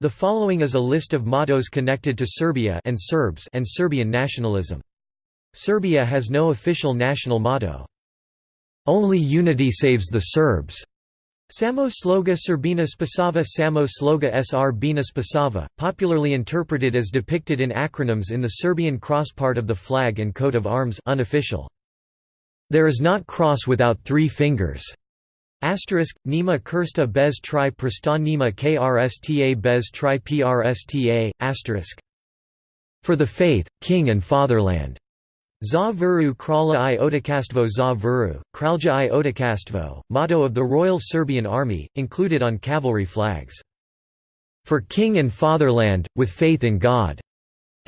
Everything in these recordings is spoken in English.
The following is a list of mottos connected to Serbia and Serbs and Serbian nationalism. Serbia has no official national motto. Only unity saves the Serbs. Samo sloga Srbina Spasava Samo sloga Sr Bina Spasava, popularly interpreted as depicted in acronyms in the Serbian cross part of the flag and coat of arms unofficial. There is not cross without three fingers. Asterisk, Nima Krsta bez tri prsta Nima krsta bez tri prsta, asterisk. For the faith, king and fatherland. Za Vuru Kralja i Otokastvo za Vuru, Kralja i Otokastvo, motto of the Royal Serbian Army, included on cavalry flags. For king and fatherland, with faith in God.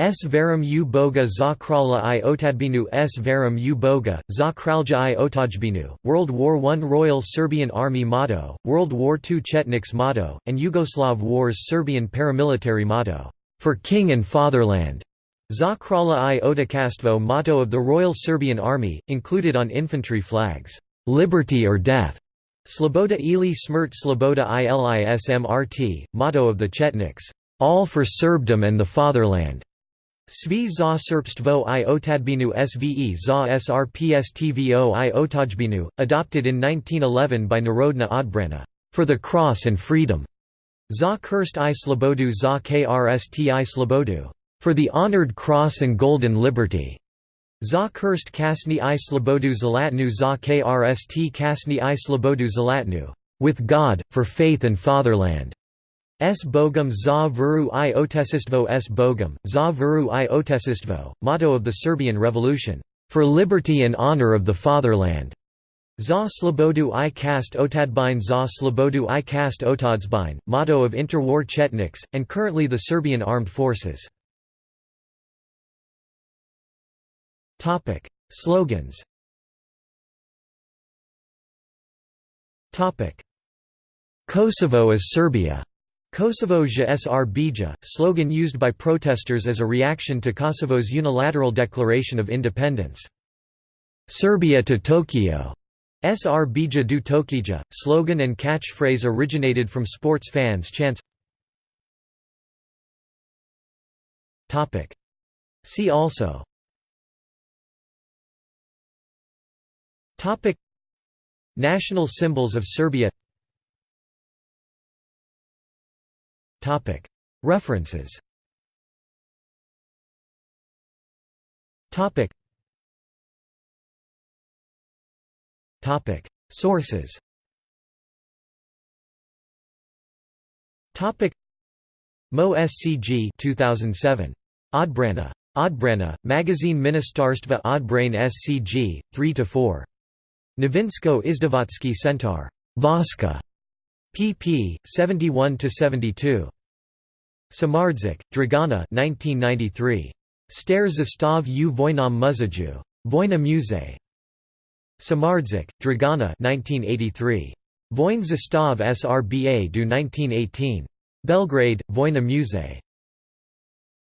S. Verum u boga za kralja i otadbinu S. Verum u boga, za kralja i otajbinu, World War I Royal Serbian Army motto, World War II Chetniks motto, and Yugoslav Wars Serbian paramilitary motto, "'For King and Fatherland' Za kralja i otokastvo motto of the Royal Serbian Army, included on infantry flags, "'Liberty or Death' Sloboda ili smrt Sloboda ilismrt, motto of the Chetniks, "'All for Serbdom and the Fatherland' Svi za srpstvo i otadbinu sve za srpstvo i otajbinu, adopted in 1911 by Narodna odbrana, for the cross and freedom. Za krst i slobodu za krst i slobodu, for the honored cross and golden liberty. Za krst kasni i slobodu zalatnu za krst kasni i slobodu zalatnu, with God, for faith and fatherland. S Bogum za vuru i otesistvo s Bogum, za vuru i otesistvo, motto of the Serbian Revolution, "...for liberty and honor of the fatherland." Za slobodu i kast otadbine za slobodu i kast otadsbine, motto of interwar Chetniks, and currently the Serbian Armed Forces. Slogans Kosovo is Serbia Kosovo SR Bija, slogan used by protesters as a reaction to Kosovo's unilateral declaration of independence. Serbia to Tokyo. SR Bija du Tokija, slogan and catchphrase originated from sports fans' chants. See also National symbols of Serbia References Sources Mo SCG 2007. Odbrana. Odbrana, Magazine Ministarstva Odbrane SCG, 3–4. Novinsko Izdavatsky Centaur. Voska pp. 71–72. Samardzik, Dragana 1993. Stare zastav u Voinam Muzaju. Vojna Muzej. Samardzik, Dragana 1983. Vojn zastav Srba do 1918. Belgrade, Vojna Muzej.